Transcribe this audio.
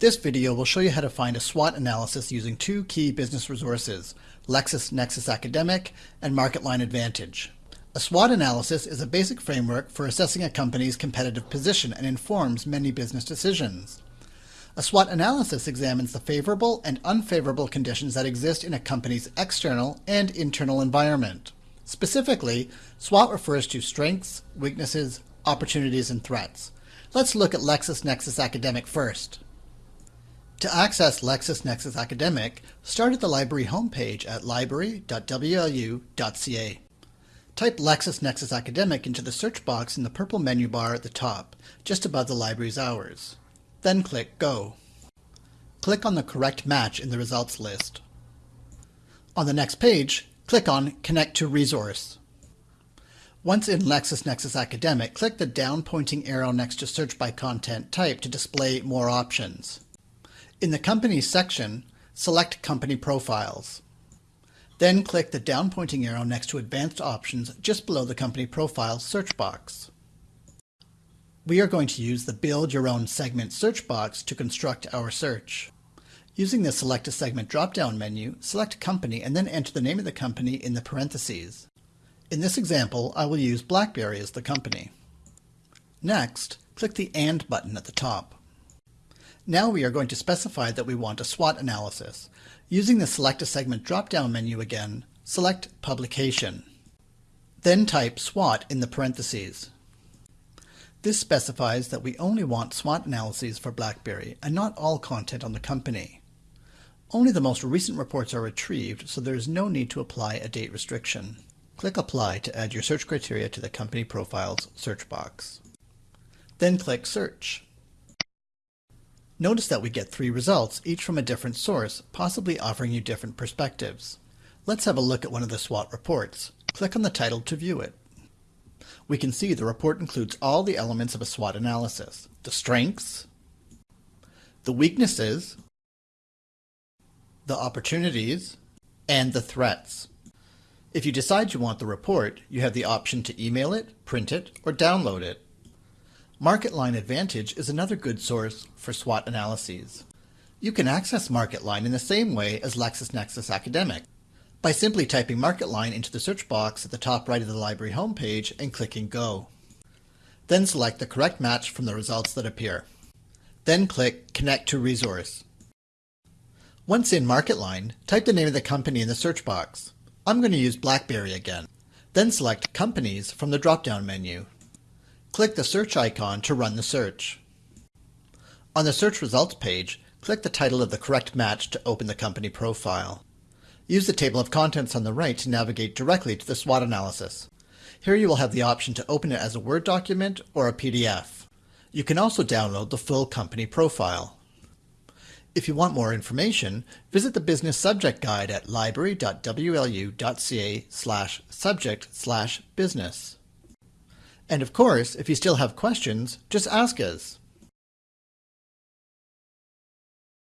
This video will show you how to find a SWOT analysis using two key business resources, LexisNexis Academic and MarketLine Advantage. A SWOT analysis is a basic framework for assessing a company's competitive position and informs many business decisions. A SWOT analysis examines the favorable and unfavorable conditions that exist in a company's external and internal environment. Specifically, SWOT refers to strengths, weaknesses, opportunities, and threats. Let's look at LexisNexis Academic first. To access LexisNexis Academic, start at the library homepage at library.wlu.ca. Type LexisNexis Academic into the search box in the purple menu bar at the top, just above the library's hours. Then click Go. Click on the correct match in the results list. On the next page, click on Connect to Resource. Once in LexisNexis Academic, click the down pointing arrow next to Search by Content Type to display more options. In the Companies section, select Company Profiles. Then click the down pointing arrow next to Advanced Options just below the Company Profiles search box. We are going to use the Build Your Own Segment search box to construct our search. Using the Select a Segment drop-down menu, select Company and then enter the name of the company in the parentheses. In this example, I will use BlackBerry as the company. Next, click the AND button at the top. Now we are going to specify that we want a SWOT analysis. Using the Select a Segment drop-down menu again, select Publication. Then type SWOT in the parentheses. This specifies that we only want SWOT analyses for BlackBerry and not all content on the company. Only the most recent reports are retrieved, so there is no need to apply a date restriction. Click Apply to add your search criteria to the Company Profiles search box. Then click Search. Notice that we get three results, each from a different source, possibly offering you different perspectives. Let's have a look at one of the SWOT reports. Click on the title to view it. We can see the report includes all the elements of a SWOT analysis. The strengths, the weaknesses, the opportunities, and the threats. If you decide you want the report, you have the option to email it, print it, or download it. MarketLine Advantage is another good source for SWOT analyses. You can access MarketLine in the same way as LexisNexis Academic by simply typing MarketLine into the search box at the top right of the library homepage and clicking Go. Then select the correct match from the results that appear. Then click Connect to Resource. Once in MarketLine, type the name of the company in the search box. I'm going to use BlackBerry again. Then select Companies from the drop-down menu. Click the search icon to run the search. On the search results page, click the title of the correct match to open the company profile. Use the table of contents on the right to navigate directly to the SWOT analysis. Here you will have the option to open it as a Word document or a PDF. You can also download the full company profile. If you want more information, visit the Business Subject Guide at library.wlu.ca slash subject slash business. And of course, if you still have questions, just ask us.